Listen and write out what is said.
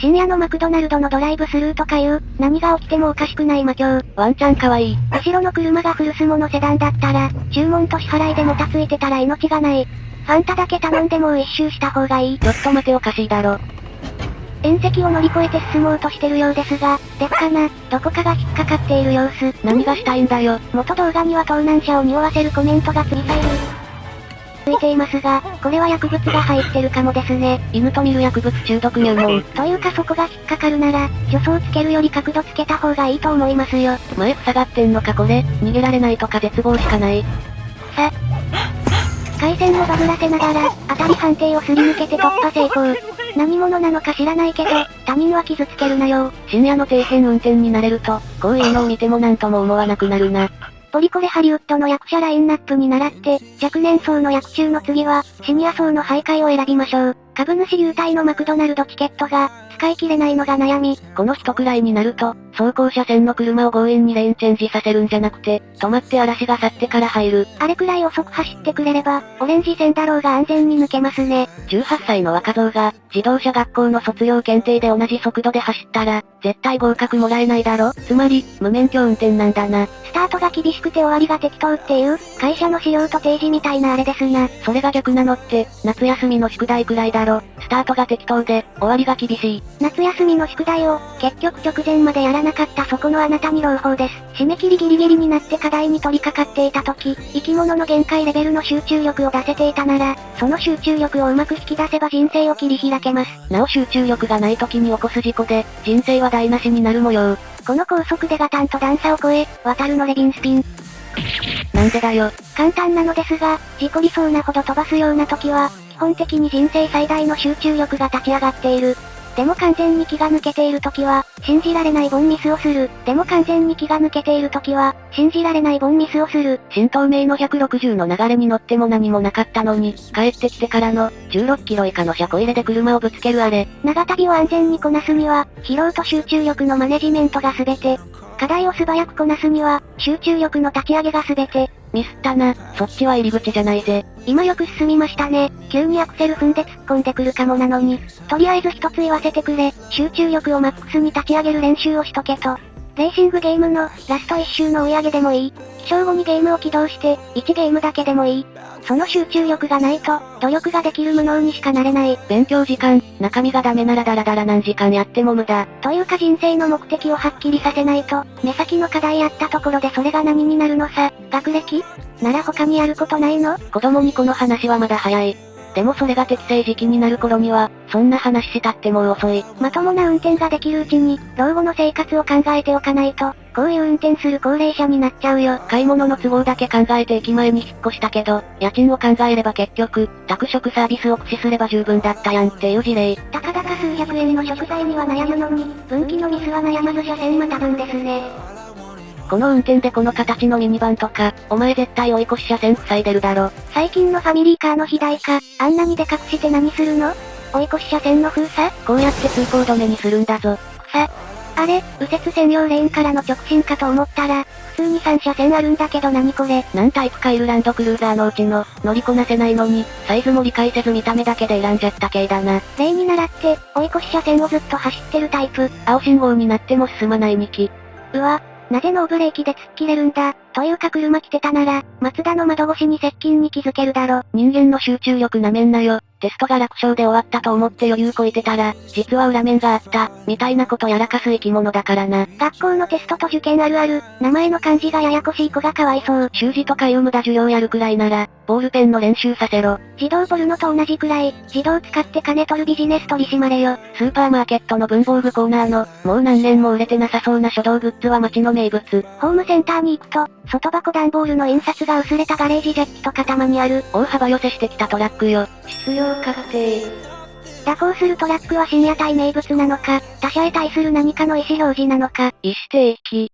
深夜のマクドナルドのドライブスルーとかいう、何が起きてもおかしくない魔境。ワンちゃんかわいい。後ろの車がフルスモのセダンだったら、注文と支払いでもたついてたら命がない。ファンタだけ頼んでもう一周した方がいい。ちょっと待ておかしいだろ。縁石を乗り越えて進もうとしてるようですが、でっかな、どこかが引っかかっている様子。何がしたいんだよ。元動画には盗難車を匂わせるコメントがついている。ついていますが、これは薬物が入ってるかもですね。犬と見る薬物中毒入門。というかそこが引っかかるなら、助走つけるより角度つけた方がいいと思いますよ。前塞がってんのかこれ、逃げられないとか絶望しかない。さ。回線をバグらせながら、当たり判定をすり抜けて突破成功。何者なのか知らないけど、他人は傷つけるなよ。深夜の底辺運転になれると、こういうのを見ても何とも思わなくなるな。ポリコレハリウッドの役者ラインナップに倣って、若年層の役中の次は、シニア層の徘徊を選びましょう。株主優待のマクドナルドチケットが、使い切れないのが悩み。この人くらいになると、走行車線の車を強引にレーンチェンジさせるんじゃなくて、止まって嵐が去ってから入る。あれくらい遅く走ってくれれば、オレンジ線だろうが安全に抜けますね。18歳の若造が、自動車学校の卒業検定で同じ速度で走ったら、絶対合格もらえないだろつまり、無免許運転なんだな。スタートが厳しくて終わりが適当っていう、会社の資料と提示みたいなあれですな。それが逆なのって、夏休みの宿題くらいだろ。スタートが適当で、終わりが厳しい。夏休みの宿題を、結局直前までやらなかったそこのあなたに朗報です。締め切りギリギリになって課題に取り掛かっていた時、生き物の限界レベルの集中力を出せていたなら、その集中力をうまく引き出せば人生を切り開けます。なお集中力がない時に起こす事故で、人生は台無しになる模様。この高速でガタンと段差を越え、渡るのレビンスピン。なんでだよ。簡単なのですが、事故りそうなほど飛ばすような時は、基本的に人生最大の集中力が立ち上がっている。でも完全に気が抜けている時は、信じられないボンミスをする。でも完全に気が抜けている時は、信じられないボンミスをする。新東名の160の流れに乗っても何もなかったのに、帰ってきてからの、16キロ以下の車庫入れで車をぶつけるあれ。長旅を安全にこなすには、疲労と集中力のマネジメントが全て。課題を素早くこなすには、集中力の立ち上げが全て。ミスったな、そっちは入り口じゃないぜ。今よく進みましたね。急にアクセル踏んで突っ込んでくるかもなのに。とりあえず一つ言わせてくれ。集中力をマックスに立ち上げる練習をしとけと。レーシングゲームの、ラスト1周の追い上げでもいい。起床後にゲームを起動して、1ゲームだけでもいい。その集中力がないと、努力ができる無能にしかなれない。勉強時間、中身がダメならダラダラ何時間やっても無駄。というか人生の目的をはっきりさせないと、目先の課題やったところでそれが何になるのさ。学歴？なら他にやることないの？子供にこの話はまだ早い。でもそれが適正時期になる頃には、そんな話したってもう遅い。まともな運転ができるうちに、老後の生活を考えておかないと、こういう運転する高齢者になっちゃうよ。買い物の都合だけ考えて駅前に引っ越したけど、家賃を考えれば結局、宅食サービスを駆使すれば十分だったやんっていう事例。たかだか数百円の食材には悩むのに、分岐のミスは悩まず車線また分ですね。この運転でこの形のミニバンとか、お前絶対追い越し車線塞いでるだろ。最近のファミリーカーの肥大化、あんなにでかくして何するの？追い越し車線の封鎖？こうやって通行止めにするんだぞ。草。あれ、右折専用レーンからの直進かと思ったら、普通に3車線あるんだけど何これ？何タイプかいるランドクルーザーのうちの、乗りこなせないのに、サイズも理解せず見た目だけで選んじゃった系だな。例に倣って、追い越し車線をずっと走ってるタイプ。青信号になっても進まない2機。うわ、なぜノーブレーキで突っ切れるんだ？というか車来てたなら、松田の窓越しに接近に気づけるだろ。人間の集中力なめんなよ。テストが楽勝で終わったと思って余裕こいてたら、実は裏面があった、みたいなことやらかす生き物だからな。学校のテストと受験あるある、名前の漢字がややこしい子がかわいそう。習字とかいう無駄授業やるくらいなら、ボールペンの練習させろ。自動ポルノと同じくらい、自動使って金取るビジネス取り締まれよ。スーパーマーケットの文房具コーナーの、もう何年も売れてなさそうな書道グッズは街の名物。ホームセンターに行くと、外箱段ボールの印刷が薄れたガレージジャッキとかたまにある。大幅寄せしてきたトラックよ。必要確定。蛇行するトラックは深夜帯名物なのか、他者へ対する何かの意思表示なのか。意思提起。